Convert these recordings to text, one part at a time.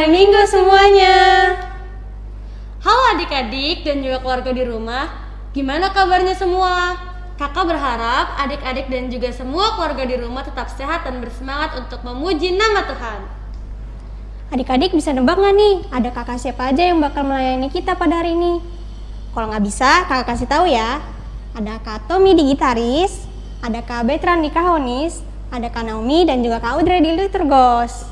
hari Minggu semuanya. Halo adik-adik dan juga keluarga di rumah. Gimana kabarnya semua? Kakak berharap adik-adik dan juga semua keluarga di rumah tetap sehat dan bersemangat untuk memuji nama Tuhan. Adik-adik bisa nebak nggak nih, ada kakak siapa aja yang bakal melayani kita pada hari ini? Kalau nggak bisa, kakak kasih tahu ya. Ada Kak Tommy di gitaris, ada Kak Betran di kahonis, ada Kak Naomi dan juga Kak Udre di liturgos.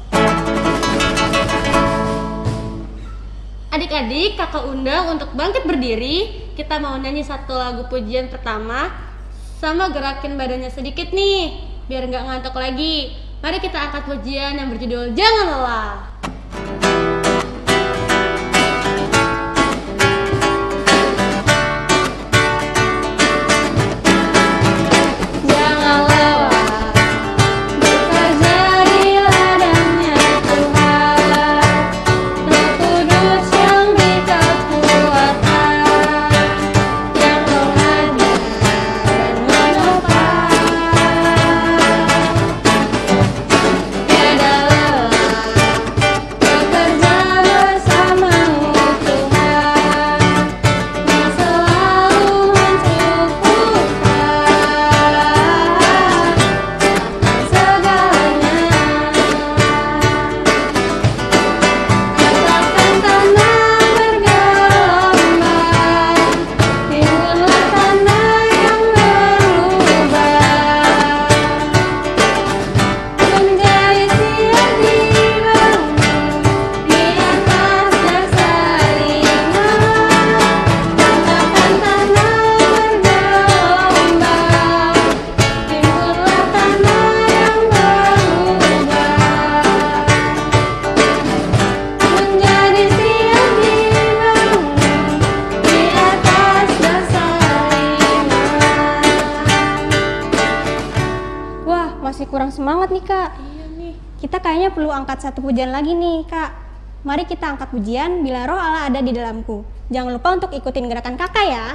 Adik-adik, kakak undang untuk bangkit berdiri. Kita mau nyanyi satu lagu pujian pertama sama gerakin badannya sedikit nih, biar nggak ngantuk lagi. Mari kita angkat pujian yang berjudul Jangan Lelah. Kak. Iya nih Kita kayaknya perlu angkat satu pujian lagi nih kak. Mari kita angkat pujian bila roh Allah ada di dalamku. Jangan lupa untuk ikutin gerakan kakak ya.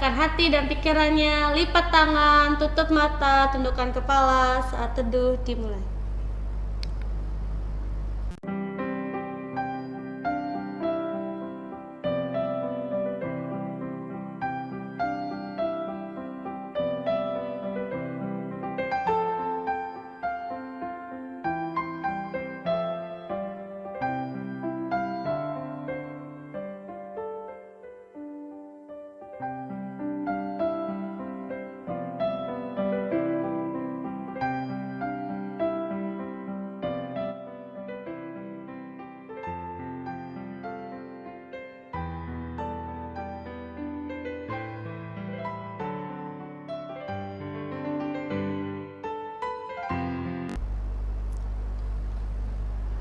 Siapkan hati dan pikirannya, lipat tangan, tutup mata, tundukkan kepala saat teduh dimulai.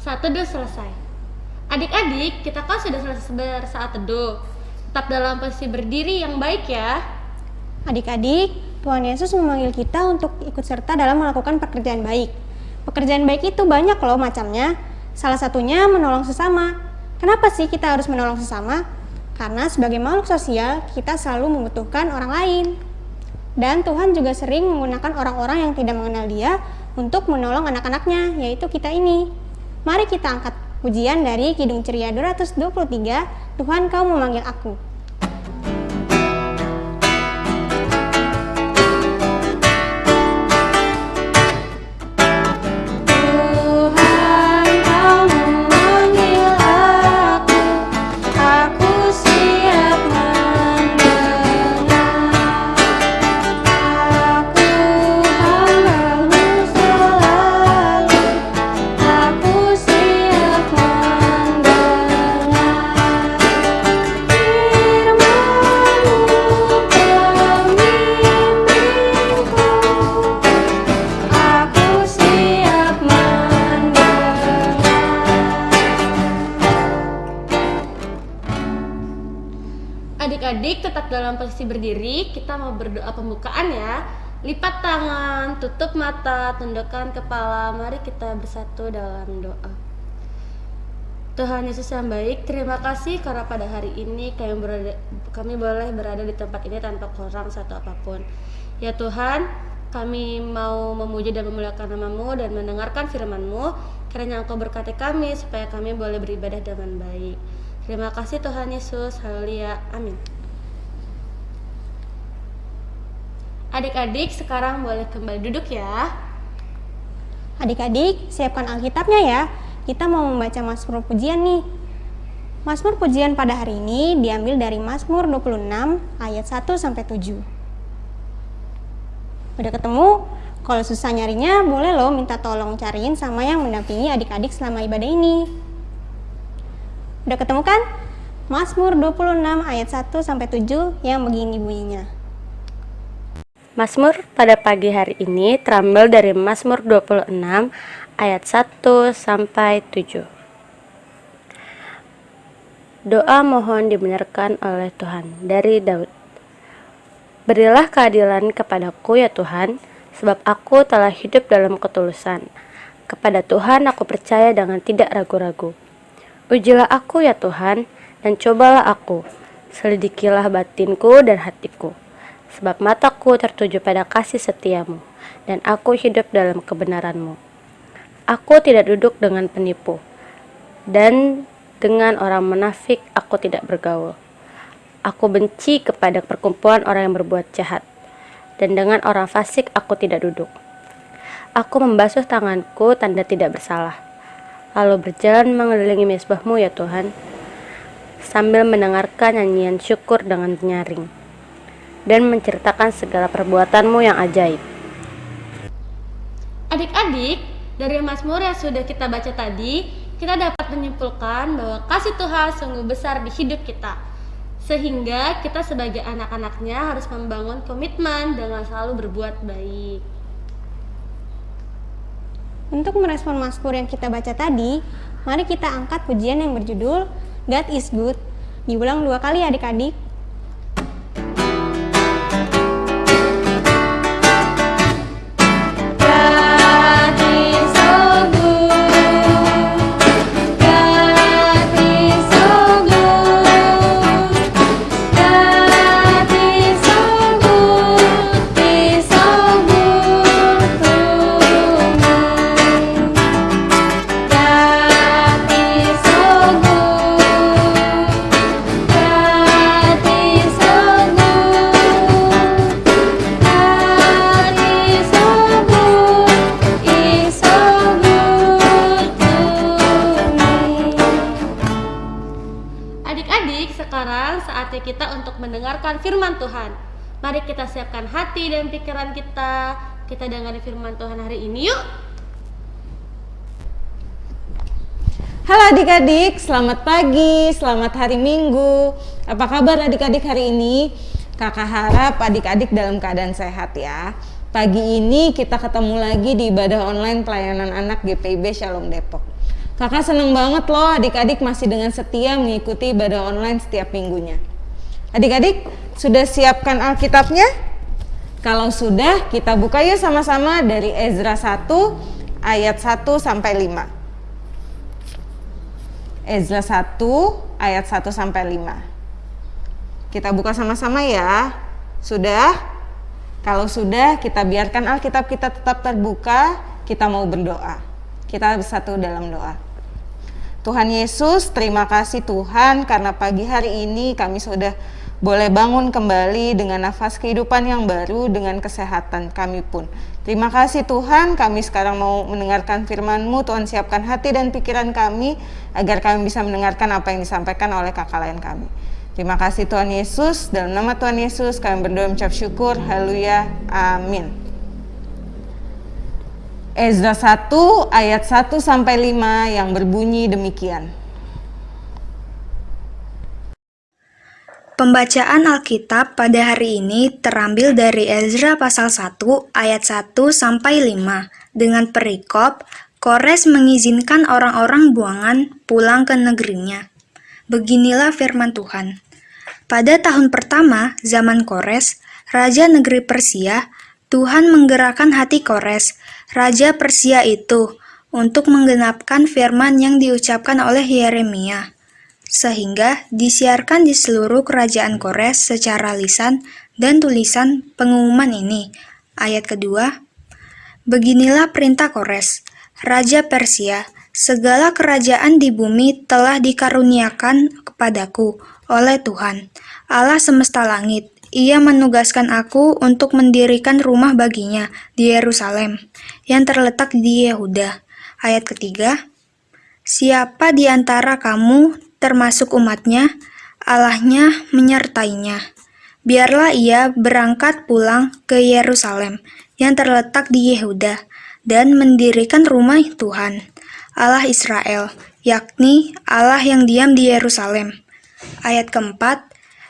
Saat teduh selesai. Adik-adik, kita kan sudah selesai bersaat teduh. Tetap dalam posisi berdiri yang baik ya. Adik-adik, Tuhan Yesus memanggil kita untuk ikut serta dalam melakukan pekerjaan baik. Pekerjaan baik itu banyak loh macamnya. Salah satunya menolong sesama. Kenapa sih kita harus menolong sesama? Karena sebagai makhluk sosial, kita selalu membutuhkan orang lain. Dan Tuhan juga sering menggunakan orang-orang yang tidak mengenal dia untuk menolong anak-anaknya, yaitu kita ini. Mari kita angkat pujian dari Kidung Ceria 223, Tuhan kau memanggil aku. Berdiri, kita mau berdoa pembukaan ya. Lipat tangan, tutup mata, tundukkan kepala. Mari kita bersatu dalam doa. Tuhan Yesus yang baik, terima kasih karena pada hari ini kami, berada, kami boleh berada di tempat ini tanpa kurang satu apa pun. Ya Tuhan, kami mau memuji dan memuliakan namamu dan mendengarkan firmanmu, kiranya Engkau berkati kami supaya kami boleh beribadah dengan baik. Terima kasih Tuhan Yesus. Haleluya. Amin. Adik-adik sekarang boleh kembali duduk ya. Adik-adik, siapkan Alkitabnya ya. Kita mau membaca Mazmur pujian nih. Mazmur pujian pada hari ini diambil dari Mazmur 26 ayat 1 sampai 7. Udah ketemu? Kalau susah nyarinya, boleh loh minta tolong cariin sama yang mendampingi adik-adik selama ibadah ini. Udah ketemu kan? Mazmur 26 ayat 1 sampai 7 yang begini bunyinya. Mazmur pada pagi hari ini terambil dari Mazmur 26 ayat 1 sampai 7. Doa mohon dibenarkan oleh Tuhan dari Daud. Berilah keadilan kepadaku ya Tuhan, sebab aku telah hidup dalam ketulusan. Kepada Tuhan aku percaya dengan tidak ragu-ragu. Ujilah aku ya Tuhan, dan cobalah aku. Selidikilah batinku dan hatiku. Sebab mataku tertuju pada kasih setiamu, dan aku hidup dalam kebenaranmu. Aku tidak duduk dengan penipu, dan dengan orang menafik aku tidak bergaul. Aku benci kepada perkumpulan orang yang berbuat jahat, dan dengan orang fasik aku tidak duduk. Aku membasuh tanganku tanda tidak bersalah lalu berjalan mengelilingi mesbahmu ya Tuhan, sambil mendengarkan nyanyian syukur dengan nyaring, dan menceritakan segala perbuatanmu yang ajaib. Adik-adik, dari Mazmur yang sudah kita baca tadi, kita dapat menyimpulkan bahwa kasih Tuhan sungguh besar di hidup kita. Sehingga kita sebagai anak-anaknya harus membangun komitmen dengan selalu berbuat baik. Untuk merespon Mazmur yang kita baca tadi, mari kita angkat pujian yang berjudul God is Good. Diulang dua kali adik-adik. Mendengarkan firman Tuhan. Mari kita siapkan hati dan pikiran kita. Kita dengar firman Tuhan hari ini yuk. Halo adik-adik, selamat pagi, selamat hari Minggu. Apa kabar adik-adik hari ini? Kakak harap adik-adik dalam keadaan sehat ya. Pagi ini kita ketemu lagi di ibadah online pelayanan anak GPIB Shalom Depok. Kakak seneng banget loh adik-adik masih dengan setia mengikuti ibadah online setiap minggunya. Adik-adik, sudah siapkan Alkitabnya? Kalau sudah, kita buka yuk sama-sama dari Ezra 1 ayat 1 sampai 5. Ezra 1 ayat 1 sampai 5. Kita buka sama-sama ya. Sudah? Kalau sudah, kita biarkan Alkitab kita tetap terbuka, kita mau berdoa. Kita bersatu dalam doa. Tuhan Yesus, terima kasih Tuhan karena pagi hari ini kami sudah boleh bangun kembali dengan nafas kehidupan yang baru dengan kesehatan kami pun. Terima kasih Tuhan, kami sekarang mau mendengarkan firman-Mu. Tuhan siapkan hati dan pikiran kami agar kami bisa mendengarkan apa yang disampaikan oleh kakak lain kami. Terima kasih Tuhan Yesus, dalam nama Tuhan Yesus kami berdoa mengucap syukur. Haleluya. Amin. Ezra 1 ayat 1 sampai 5 yang berbunyi demikian. Pembacaan Alkitab pada hari ini terambil dari Ezra pasal 1 ayat 1 sampai 5 dengan perikop Kores mengizinkan orang-orang buangan pulang ke negerinya. Beginilah firman Tuhan. Pada tahun pertama zaman Kores, raja negeri Persia, Tuhan menggerakkan hati Kores, raja Persia itu, untuk menggenapkan firman yang diucapkan oleh Yeremia, sehingga disiarkan di seluruh kerajaan Kores secara lisan dan tulisan pengumuman ini. Ayat kedua, Beginilah perintah Kores, Raja Persia, segala kerajaan di bumi telah dikaruniakan kepadaku oleh Tuhan, Allah semesta langit. Ia menugaskan aku untuk mendirikan rumah baginya di Yerusalem, yang terletak di Yehuda. Ayat ketiga, Siapa di antara kamu, termasuk umatnya, Allahnya menyertainya. Biarlah ia berangkat pulang ke Yerusalem, yang terletak di Yehuda, dan mendirikan rumah Tuhan, Allah Israel, yakni Allah yang diam di Yerusalem. Ayat keempat,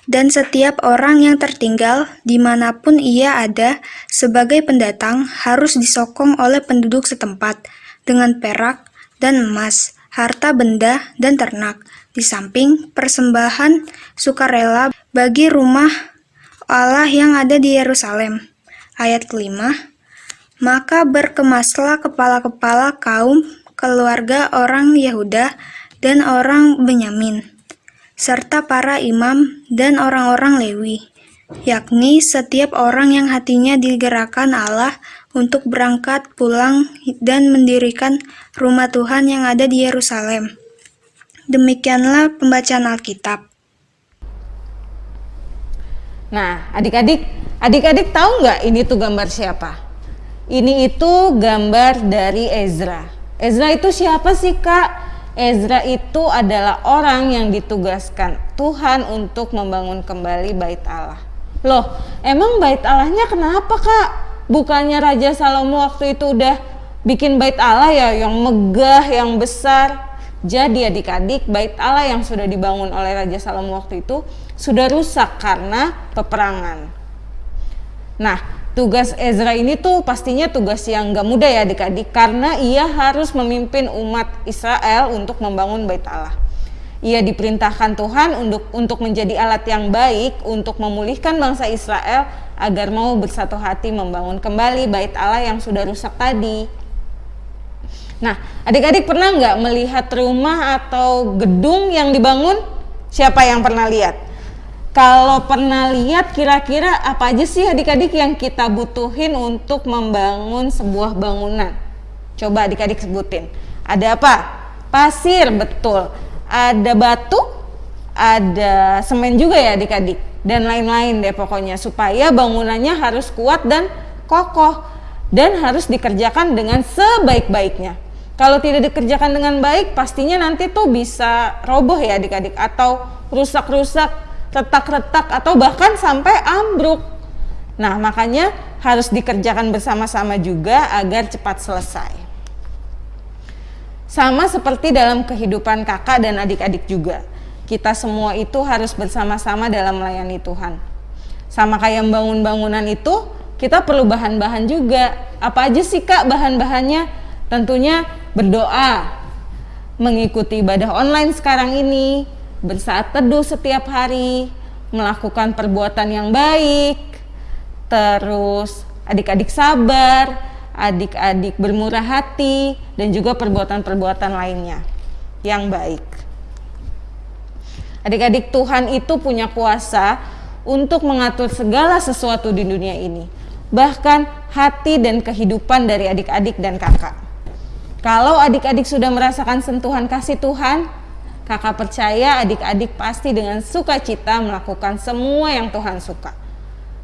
dan setiap orang yang tertinggal di mana pun ia ada sebagai pendatang harus disokong oleh penduduk setempat dengan perak dan emas, harta benda dan ternak, di samping persembahan sukarela bagi rumah Allah yang ada di Yerusalem. Ayat kelima, maka berkemaslah kepala-kepala kaum keluarga orang Yehuda dan orang Benyamin serta para imam dan orang-orang Lewi, yakni setiap orang yang hatinya digerakkan Allah untuk berangkat pulang dan mendirikan rumah Tuhan yang ada di Yerusalem. Demikianlah pembacaan Alkitab. Nah, adik-adik, adik-adik tahu nggak ini tuh gambar siapa? Ini itu gambar dari Ezra. Ezra itu siapa sih kak? Ezra itu adalah orang yang ditugaskan Tuhan untuk membangun kembali bait Allah. Loh, emang bait Allahnya kenapa kak? Bukannya Raja Salomo waktu itu udah bikin bait Allah ya yang megah, yang besar. Jadi adik-adik, bait Allah yang sudah dibangun oleh Raja Salomo waktu itu sudah rusak karena peperangan. Nah, tugas Ezra ini tuh pastinya tugas yang gak mudah ya adik-adik karena ia harus memimpin umat Israel untuk membangun bait Allah. Ia diperintahkan Tuhan untuk untuk menjadi alat yang baik untuk memulihkan bangsa Israel agar mau bersatu hati membangun kembali bait Allah yang sudah rusak tadi. Nah, adik-adik pernah nggak melihat rumah atau gedung yang dibangun? Siapa yang pernah lihat? Kalau pernah lihat kira-kira apa aja sih adik-adik yang kita butuhin untuk membangun sebuah bangunan? Coba adik-adik sebutin. Ada apa? Pasir, betul. Ada batu, ada semen juga ya adik-adik. Dan lain-lain deh pokoknya supaya bangunannya harus kuat dan kokoh dan harus dikerjakan dengan sebaik-baiknya. Kalau tidak dikerjakan dengan baik, pastinya nanti tuh bisa roboh ya adik-adik atau rusak-rusak retak-retak atau bahkan sampai ambruk. Nah, makanya harus dikerjakan bersama-sama juga agar cepat selesai. Sama seperti dalam kehidupan kakak dan adik-adik juga. Kita semua itu harus bersama-sama dalam melayani Tuhan. Sama kayak membangun bangunan itu, kita perlu bahan-bahan juga. Apa aja sih kak bahan-bahannya? Tentunya berdoa, mengikuti ibadah online sekarang ini, bersaat teduh setiap hari, melakukan perbuatan yang baik, terus adik-adik sabar, adik-adik bermurah hati, dan juga perbuatan-perbuatan lainnya yang baik. Adik-adik Tuhan itu punya kuasa untuk mengatur segala sesuatu di dunia ini, bahkan hati dan kehidupan dari adik-adik dan kakak. Kalau adik-adik sudah merasakan sentuhan kasih Tuhan, Kakak percaya adik-adik pasti dengan sukacita melakukan semua yang Tuhan suka.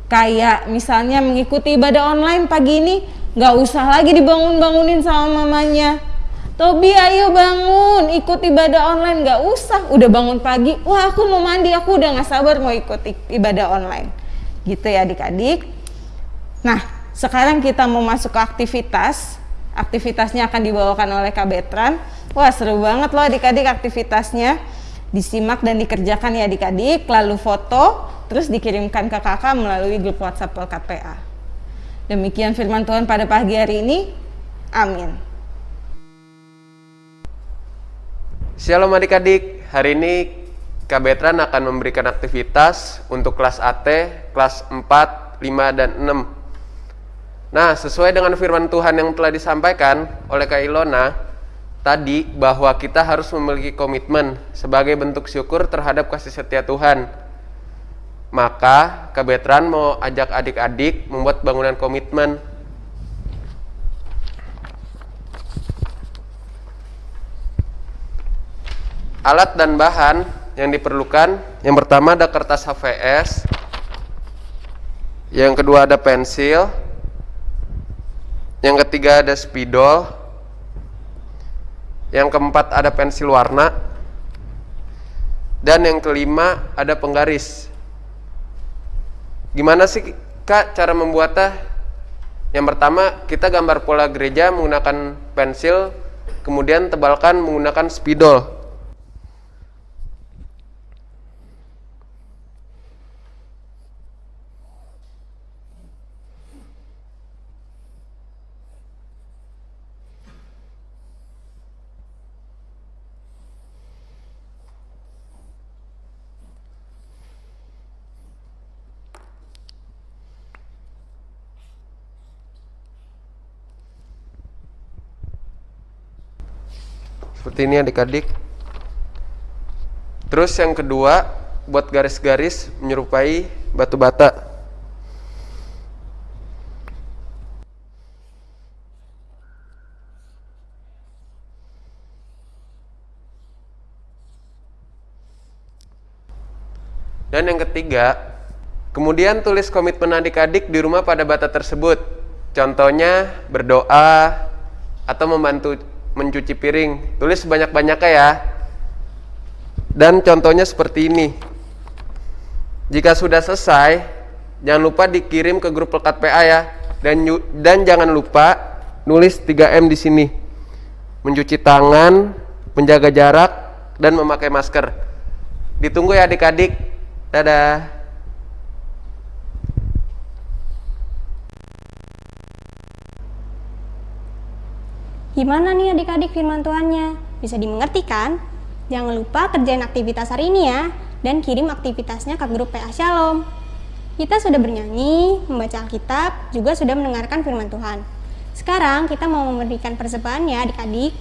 Kayak misalnya mengikuti ibadah online pagi ini, gak usah lagi dibangun-bangunin sama mamanya. Tobi ayo bangun, ikut ibadah online, gak usah. Udah bangun pagi, wah aku mau mandi, aku udah gak sabar mau ikut ibadah online. Gitu ya adik-adik. Nah, sekarang kita mau masuk ke aktivitas. Aktivitasnya akan dibawakan oleh Kak Betran. Wah seru banget loh adik-adik aktivitasnya. Disimak dan dikerjakan ya adik-adik, lalu foto, terus dikirimkan ke kakak melalui grup WhatsApp LKPA. Demikian firman Tuhan pada pagi hari ini. Amin. Shalom adik-adik, hari ini Kak Betran akan memberikan aktivitas untuk kelas AT, kelas 4, 5, dan 6. Nah, sesuai dengan firman Tuhan yang telah disampaikan oleh Kak Ilona tadi bahwa kita harus memiliki komitmen sebagai bentuk syukur terhadap kasih setia Tuhan. Maka Kak mau ajak adik-adik membuat bangunan komitmen alat dan bahan yang diperlukan yang pertama ada kertas HVS yang kedua ada pensil yang ketiga ada spidol. Yang keempat ada pensil warna. Dan yang kelima ada penggaris. Gimana sih kak cara membuatnya? Yang pertama kita gambar pola gereja menggunakan pensil kemudian tebalkan menggunakan spidol seperti ini adik-adik. Terus yang kedua buat garis-garis menyerupai batu bata. Dan yang ketiga kemudian tulis komitmen adik-adik di rumah pada bata tersebut. Contohnya berdoa atau membantu mencuci piring. Tulis sebanyak-banyaknya ya. Dan contohnya seperti ini. Jika sudah selesai, jangan lupa dikirim ke grup lekat PA ya. Dan dan jangan lupa nulis 3M di sini. Mencuci tangan, menjaga jarak, dan memakai masker. Ditunggu ya adik-adik. Dadah. Gimana nih adik-adik firman Tuhannya? Bisa dimengerti kan? Jangan lupa kerjain aktivitas hari ini ya, dan kirim aktivitasnya ke grup PA Shalom. Kita sudah bernyanyi, membaca Alkitab, juga sudah mendengarkan firman Tuhan. Sekarang kita mau memberikan persembahan ya adik-adik.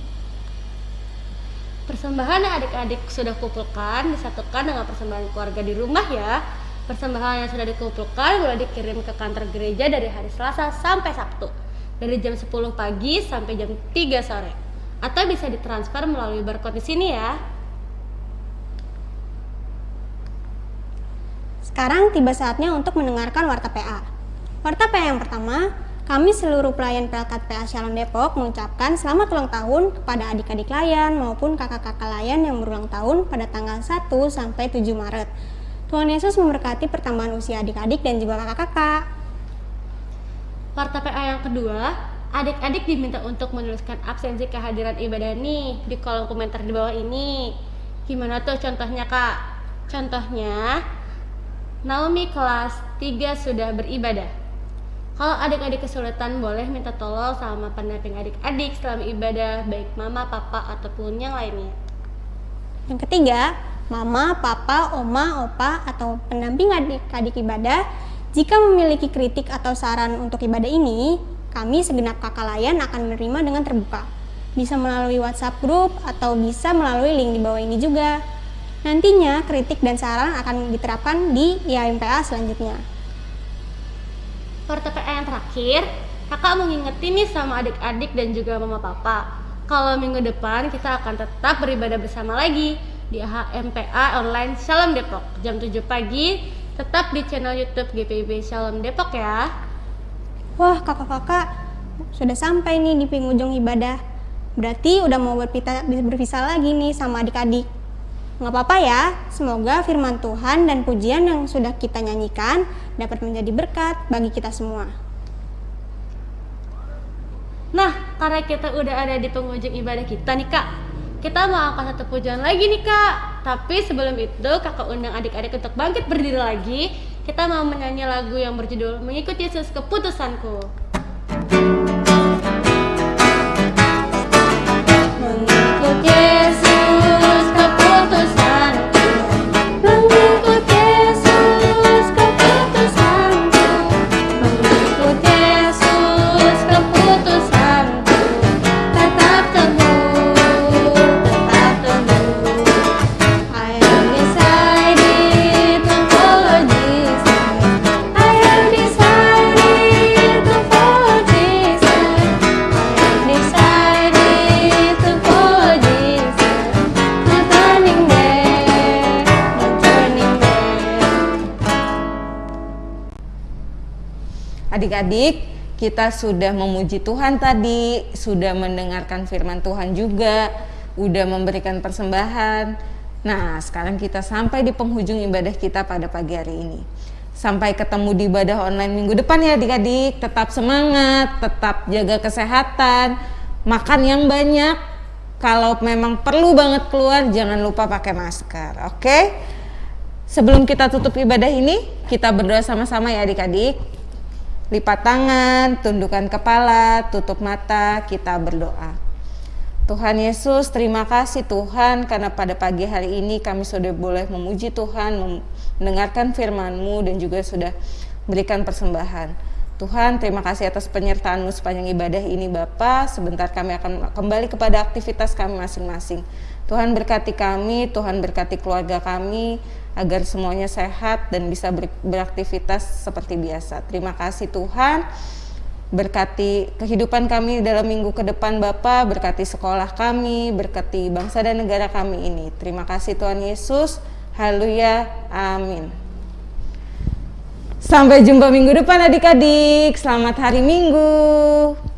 Persembahan yang adik-adik sudah kumpulkan disatukan dengan persembahan keluarga di rumah ya. Persembahan yang sudah dikumpulkan boleh dikirim ke kantor gereja dari hari Selasa sampai Sabtu dari jam 10 pagi sampai jam 3 sore atau bisa ditransfer melalui barcode di sini ya. Sekarang tiba saatnya untuk mendengarkan Warta PA. Warta PA yang pertama, kami seluruh pelayan Pelkat PA Shalom Depok mengucapkan selamat ulang tahun kepada adik-adik layan maupun kakak-kakak layan yang berulang tahun pada tanggal 1 sampai 7 Maret. Tuhan Yesus memberkati pertambahan usia adik-adik dan juga kakak-kakak. Warta PA yang kedua, adik-adik diminta untuk menuliskan absensi kehadiran ibadah nih di kolom komentar di bawah ini. Gimana tuh contohnya kak? Contohnya, Naomi kelas 3 sudah beribadah. Kalau adik-adik kesulitan boleh minta tolong sama pendamping adik-adik selama ibadah baik mama, papa, ataupun yang lainnya. Yang ketiga, mama, papa, oma, opa, atau pendamping adik-adik ibadah jika memiliki kritik atau saran untuk ibadah ini, kami segenap kakak layan akan menerima dengan terbuka. Bisa melalui WhatsApp grup atau bisa melalui link di bawah ini juga. Nantinya kritik dan saran akan diterapkan di IAMPA selanjutnya. PA yang terakhir, kakak mau ngingetin nih sama adik-adik dan juga mama papa. Kalau minggu depan kita akan tetap beribadah bersama lagi di HMPA Online Shalom Depok jam 7 pagi tetap di channel YouTube GPIB Shalom Depok ya. Wah, kakak-kakak sudah sampai nih di penghujung ibadah. Berarti udah mau berpita, berpisah lagi nih sama adik-adik. Nggak apa-apa ya, semoga firman Tuhan dan pujian yang sudah kita nyanyikan dapat menjadi berkat bagi kita semua. Nah, karena kita udah ada di penghujung ibadah kita nih kak, kita mau angkat satu pujian lagi nih kak. Tapi sebelum itu kakak undang adik-adik untuk bangkit berdiri lagi. Kita mau menyanyi lagu yang berjudul mengikuti Yesus keputusanku. Mengikut Yesus keputusanku Adik-adik, kita sudah memuji Tuhan tadi, sudah mendengarkan firman Tuhan juga, udah memberikan persembahan. Nah, sekarang kita sampai di penghujung ibadah kita pada pagi hari ini. Sampai ketemu di ibadah online minggu depan ya adik-adik. Tetap semangat, tetap jaga kesehatan, makan yang banyak. Kalau memang perlu banget keluar, jangan lupa pakai masker, oke? Sebelum kita tutup ibadah ini, kita berdoa sama-sama ya adik-adik. Lipat tangan, tundukkan kepala, tutup mata, kita berdoa. Tuhan Yesus, terima kasih Tuhan karena pada pagi hari ini kami sudah boleh memuji Tuhan, mendengarkan firman-Mu dan juga sudah berikan persembahan. Tuhan, terima kasih atas penyertaan-Mu sepanjang ibadah ini Bapa. Sebentar kami akan kembali kepada aktivitas kami masing-masing. Tuhan berkati kami, Tuhan berkati keluarga kami, agar semuanya sehat dan bisa ber beraktivitas seperti biasa. Terima kasih Tuhan. Berkati kehidupan kami dalam minggu ke depan Bapa, berkati sekolah kami, berkati bangsa dan negara kami ini. Terima kasih Tuhan Yesus. Haleluya. Amin. Sampai jumpa minggu depan adik-adik. Selamat hari Minggu.